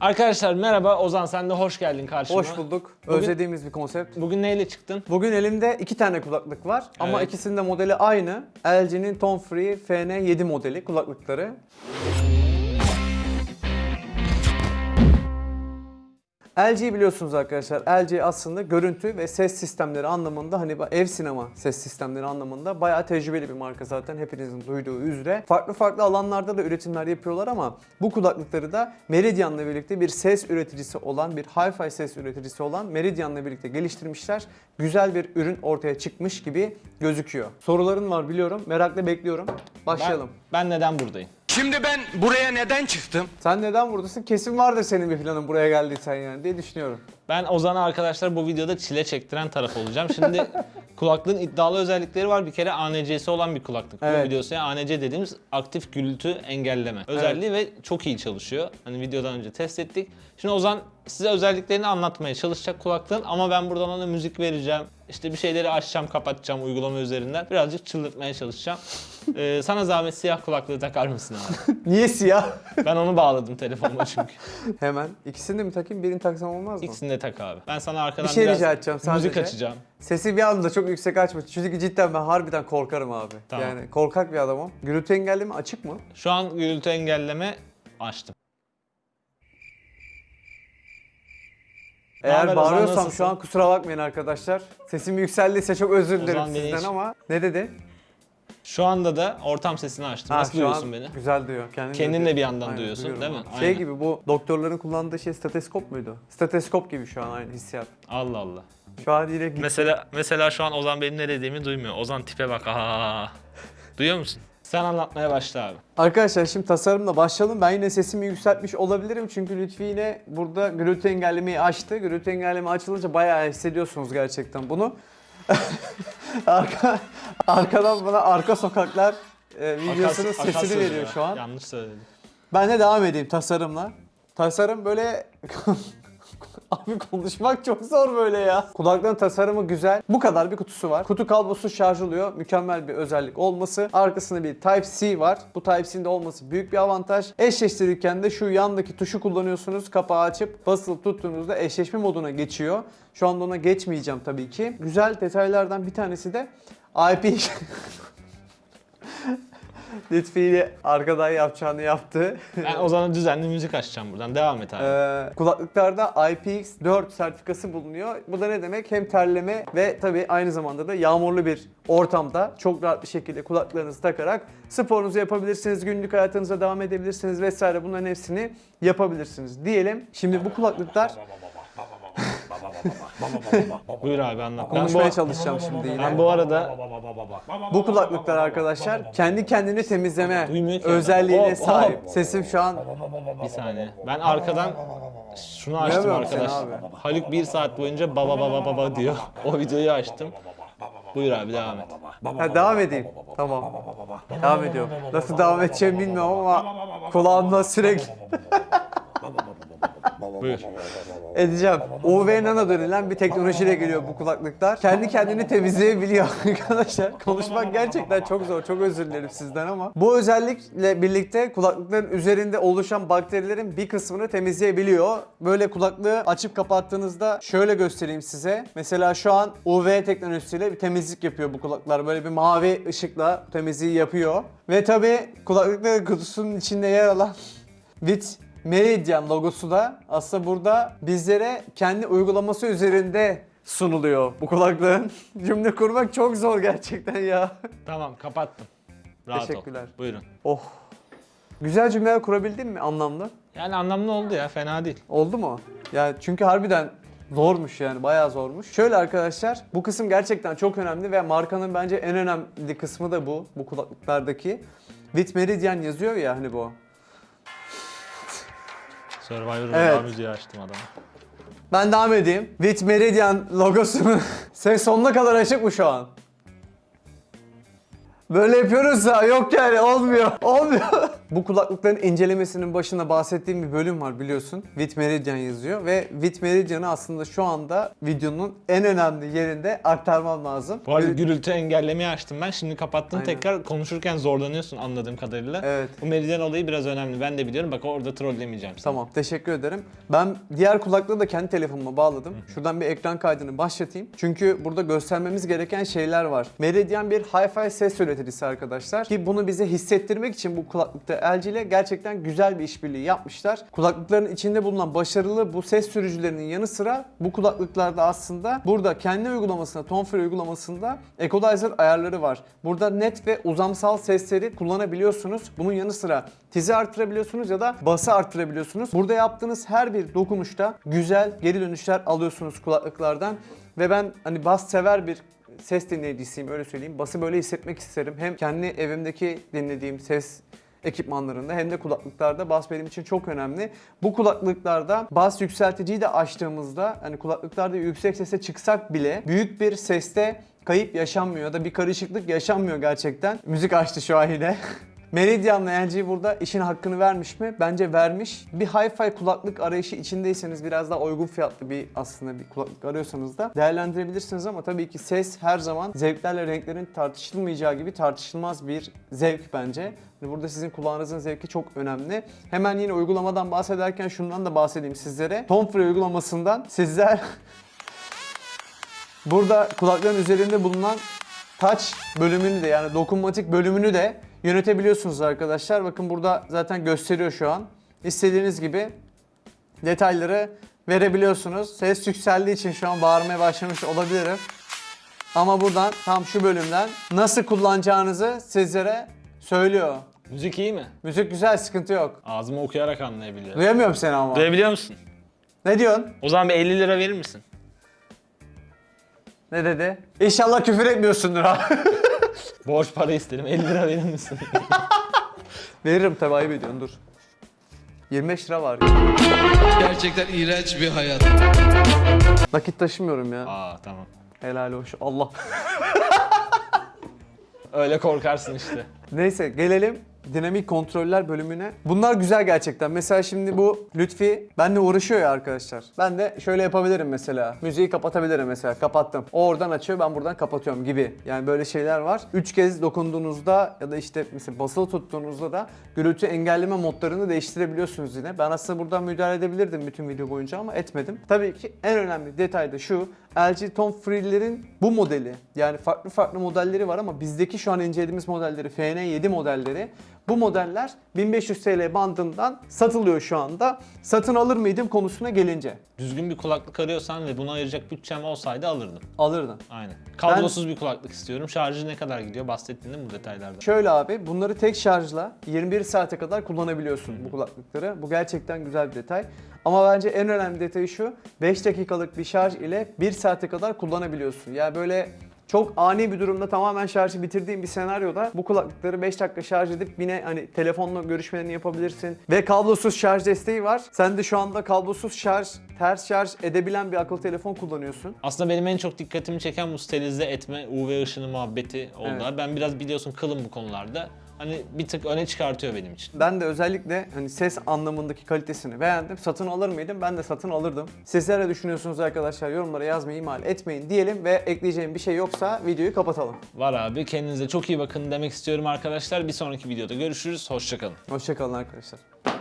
Arkadaşlar merhaba Ozan sen de hoş geldin karşıma. Hoş bulduk. Bugün- Özlediğimiz bir konsept. Bugün neyle çıktın? Bugün elimde iki tane kulaklık var ama Evet. ikisinin de modeli aynı. LG'nin Tone Free FN7 modeli kulaklıkları. LG biliyorsunuz arkadaşlar. LG aslında görüntü ve ses sistemleri anlamında hani ev sinema ses sistemleri anlamında bayağı tecrübeli bir marka zaten hepinizin duyduğu üzere. Farklı farklı alanlarda da üretimler yapıyorlar ama bu kulaklıkları da Meridian'la birlikte bir ses üreticisi olan, bir hi-fi ses üreticisi olan Meridian'la birlikte geliştirmişler. Güzel bir ürün ortaya çıkmış gibi gözüküyor. Soruların var biliyorum. Merakla bekliyorum. Başlayalım. Ben, ben neden buradayım? Şimdi ben buraya neden çıktım? Sen neden buradasın? Kesin vardır senin bir planın buraya geldiysen yani diye düşünüyorum. Ben Ozan'a arkadaşlar bu videoda çile çektiren taraf olacağım. Şimdi kulaklığın iddialı özellikleri var. Bir kere ANC'si olan bir kulaklık. Bu Evet. videosu yani ANC dediğimiz aktif gürültü engelleme özelliği ve çok iyi çalışıyor. Hani videodan önce test ettik. Şimdi Ozan size özelliklerini anlatmaya çalışacak kulaklığın ama ben buradan ona müzik vereceğim. İşte bir şeyleri açacağım, kapatacağım uygulama üzerinden. Birazcık çıldırtmaya çalışacağım. Ee, sana zahmet siyah kulaklığı takar mısın abi? Niye siyah? Ben onu bağladım telefonuma çünkü. Hemen. İkisini de mi takayım? Birini taksam olmaz mı? İkisini de tak abi. Ben sana arkadan Bir şey biraz rica edeceğim müzik sadece. açacağım. Sesi bir anda çok yüksek açma. Çünkü cidden ben harbiden korkarım abi. Tamam. Yani korkak bir adamım. Gürültü engelleme açık mı? Şu an gürültü engelleme açtım. Haber Eğer Ozan, bağırıyorsam şu an kusura bakmayın arkadaşlar. Sesim yükseldiyse çok özür dilerim Ozan beni sizden hiç- ama ne dedi? Şu anda da ortam sesini açtım. Ha, Nasıl şu duyuyorsun an beni? Güzel duyuyor. Kendin, Kendin de bir yandan duyuyorsun, duyuyorum değil mi? abi. Şey Aynen. gibi bu doktorların kullandığı şey steteskop muydu? Steteskop gibi şu an aynı hissiyat. Allah Allah. Şu an git- Mesela mesela şu an Ozan benim ne dediğimi duymuyor. Ozan tipe bak. Aa. Duyuyor musun? Sen anlatmaya başla abi. Arkadaşlar şimdi tasarımla başlayalım. Ben yine sesimi yükseltmiş olabilirim çünkü Lütfi yine burada gürültü engellemeyi açtı. Gürültü engelleme açılınca bayağı hissediyorsunuz gerçekten bunu. Arka, arkadan bana arka sokaklar e, videosunun Akas- akas sesini sözü veriyor ya. şu an. Yanlış söyledim. Ben de devam edeyim tasarımla. Tasarım böyle... Abi konuşmak çok zor böyle ya. Kulaklığın tasarımı güzel. Bu kadar bir kutusu var. Kutu kablosu şarj oluyor. Mükemmel bir özellik olması. Arkasında bir Type-C var. Bu Type-C'nin de olması büyük bir avantaj. Eşleştirirken de şu yandaki tuşu kullanıyorsunuz. Kapağı açıp basılı tuttuğunuzda eşleşme moduna geçiyor. Şu anda ona geçmeyeceğim tabii ki. Güzel detaylardan bir tanesi de IP Lütfi ile arkadan yapacağını yaptı. Ben Ozan'a düzenli müzik açacağım buradan. Devam et abi. Ee, kulaklıklarda IPX4 sertifikası bulunuyor. Bu da ne demek? Hem terleme ve tabii aynı zamanda da yağmurlu bir ortamda çok rahat bir şekilde kulaklarınızı takarak sporunuzu yapabilirsiniz, günlük hayatınıza devam edebilirsiniz vesaire bunların hepsini yapabilirsiniz diyelim. Şimdi bu kulaklıklar Buyur abi anlat. Konuşmaya çalışacağım şimdi yine. ben bu arada Bu kulaklıklar arkadaşlar kendi kendini temizleme özelliğine sahip. Sesim şu an bir saniye. Ben arkadan şunu açtım Duyamıyorum arkadaş. Haluk bir saat boyunca baba baba baba diyor. O videoyu açtım. Buyur abi devam et. Ha, devam edeyim. Tamam. Devam ediyorum. Nasıl devam edeceğimi bilmiyorum ama kulağımda sürekli Buyur. edeceğim. UV nano denilen bir teknolojiyle geliyor bu kulaklıklar. Kendi kendini temizleyebiliyor arkadaşlar. Konuşmak gerçekten çok zor. Çok özür dilerim sizden ama. Bu özellikle birlikte kulaklıkların üzerinde oluşan bakterilerin bir kısmını temizleyebiliyor. Böyle kulaklığı açıp kapattığınızda şöyle göstereyim size. Mesela şu an UV teknolojisiyle bir temizlik yapıyor bu kulaklıklar. Böyle bir mavi ışıkla temizliği yapıyor. Ve tabi kulaklıkların kutusunun içinde yer alan Bit Meridian logosu da aslında burada bizlere kendi uygulaması üzerinde sunuluyor bu kulaklığın. Cümle kurmak çok zor gerçekten ya. Tamam kapattım. Rahat Teşekkürler. ol. Buyurun. Oh. Güzel cümleler kurabildin mi anlamlı? Yani anlamlı oldu ya fena değil. Oldu mu? Ya çünkü harbiden zormuş yani bayağı zormuş. Şöyle arkadaşlar bu kısım gerçekten çok önemli ve markanın bence en önemli kısmı da bu. Bu kulaklıklardaki. With Meridian yazıyor ya hani bu. Survivor'ın Evet. müziği açtım adama. Ben devam edeyim. With Meridian logosunu ses sonuna kadar açık mı şu an? Böyle yapıyoruz da yok yani olmuyor. Olmuyor. Bu kulaklıkların incelemesinin başında bahsettiğim bir bölüm var biliyorsun. With Meridian yazıyor ve With Meridian'ı aslında şu anda videonun en önemli yerinde aktarmam lazım. Bu arada Gürü- gürültü engellemeyi açtım ben. Şimdi kapattım Aynen. tekrar konuşurken zorlanıyorsun anladığım kadarıyla. Evet. Bu meridyen olayı biraz önemli. Ben de biliyorum. Bak orada trollemeyeceğim seni. Tamam teşekkür ederim. Ben diğer kulaklığı da kendi telefonuma bağladım. Şuradan bir ekran kaydını başlatayım. Çünkü burada göstermemiz gereken şeyler var. Meridian bir hi-fi ses üreticisi arkadaşlar. Ki bunu bize hissettirmek için bu kulaklıkta LG ile gerçekten güzel bir işbirliği yapmışlar. Kulaklıkların içinde bulunan başarılı bu ses sürücülerinin yanı sıra bu kulaklıklarda aslında burada kendi uygulamasında, Tone Free uygulamasında equalizer ayarları var. Burada net ve uzamsal sesleri kullanabiliyorsunuz. Bunun yanı sıra tizi artırabiliyorsunuz ya da bası artırabiliyorsunuz. Burada yaptığınız her bir dokunuşta güzel geri dönüşler alıyorsunuz kulaklıklardan. Ve ben hani bas sever bir ses dinleyicisiyim öyle söyleyeyim. Bası böyle hissetmek isterim. Hem kendi evimdeki dinlediğim ses ekipmanlarında hem de kulaklıklarda bas benim için çok önemli. Bu kulaklıklarda bas yükselticiyi de açtığımızda hani kulaklıklarda yüksek sese çıksak bile büyük bir seste kayıp yaşanmıyor ya da bir karışıklık yaşanmıyor gerçekten. Müzik açtı şu an yine. Meridian'la LG burada işin hakkını vermiş mi? Bence vermiş. Bir hi-fi kulaklık arayışı içindeyseniz biraz daha uygun fiyatlı bir aslında bir kulaklık arıyorsanız da değerlendirebilirsiniz ama tabii ki ses her zaman zevklerle renklerin tartışılmayacağı gibi tartışılmaz bir zevk bence. Hani Burada sizin kulağınızın zevki çok önemli. Hemen yine uygulamadan bahsederken şundan da bahsedeyim sizlere. Tom Free uygulamasından sizler Burada kulakların üzerinde bulunan touch bölümünü de yani dokunmatik bölümünü de yönetebiliyorsunuz arkadaşlar. Bakın burada zaten gösteriyor şu an. İstediğiniz gibi detayları verebiliyorsunuz. Ses yükseldiği için şu an bağırmaya başlamış olabilirim. Ama buradan tam şu bölümden nasıl kullanacağınızı sizlere söylüyor. Müzik iyi mi? Müzik güzel sıkıntı yok. Ağzımı okuyarak anlayabiliyorum. Duyamıyorum seni ama. Duyabiliyor musun? Ne diyorsun? O zaman bir 50 lira verir misin? Ne dedi? İnşallah küfür etmiyorsundur ha. Borç para istedim. 50 lira verir misin? Veririm tabii ayıp ediyorsun dur. 25 lira var. Gerçekten iğrenç bir hayat. Nakit taşımıyorum ya. Aa tamam. Helal hoş. Allah. Öyle korkarsın işte. Neyse gelelim dinamik kontroller bölümüne. Bunlar güzel gerçekten. Mesela şimdi bu Lütfi benle uğraşıyor ya arkadaşlar. Ben de şöyle yapabilirim mesela. Müziği kapatabilirim mesela. Kapattım. O oradan açıyor ben buradan kapatıyorum gibi. Yani böyle şeyler var. Üç kez dokunduğunuzda ya da işte mesela basılı tuttuğunuzda da gürültü engelleme modlarını değiştirebiliyorsunuz yine. Ben aslında buradan müdahale edebilirdim bütün video boyunca ama etmedim. Tabii ki en önemli detay da şu. LG Tone Free'lerin bu modeli yani farklı farklı modelleri var ama bizdeki şu an incelediğimiz modelleri FN7 modelleri bu modeller 1500 TL bandından satılıyor şu anda. Satın alır mıydım konusuna gelince. Düzgün bir kulaklık arıyorsan ve buna ayıracak bütçem olsaydı alırdım. Alırdın. Aynen. Kablosuz bir kulaklık istiyorum. Şarjı ne kadar gidiyor? Bahsettin değil mi bu detaylarda? Şöyle abi bunları tek şarjla 21 saate kadar kullanabiliyorsun bu kulaklıkları. Bu gerçekten güzel bir detay. Ama bence en önemli detayı şu. 5 dakikalık bir şarj ile 1 saate kadar kullanabiliyorsun. Yani böyle çok ani bir durumda tamamen şarjı bitirdiğin bir senaryoda bu kulaklıkları 5 dakika şarj edip yine hani telefonla görüşmelerini yapabilirsin. Ve kablosuz şarj desteği var. Sen de şu anda kablosuz şarj, ters şarj edebilen bir akıllı telefon kullanıyorsun. Aslında benim en çok dikkatimi çeken bu sterilize etme UV ışını muhabbeti oldu. Evet. Ben biraz biliyorsun kılım bu konularda. Hani bir tık öne çıkartıyor benim için. Ben de özellikle hani ses anlamındaki kalitesini beğendim. Satın alır mıydım? Ben de satın alırdım. Sizler ne düşünüyorsunuz arkadaşlar? Yorumlara yazmayı ihmal etmeyin diyelim ve ekleyeceğim bir şey yoksa videoyu kapatalım. Var abi kendinize çok iyi bakın demek istiyorum arkadaşlar. Bir sonraki videoda görüşürüz. Hoşçakalın. Hoşçakalın arkadaşlar.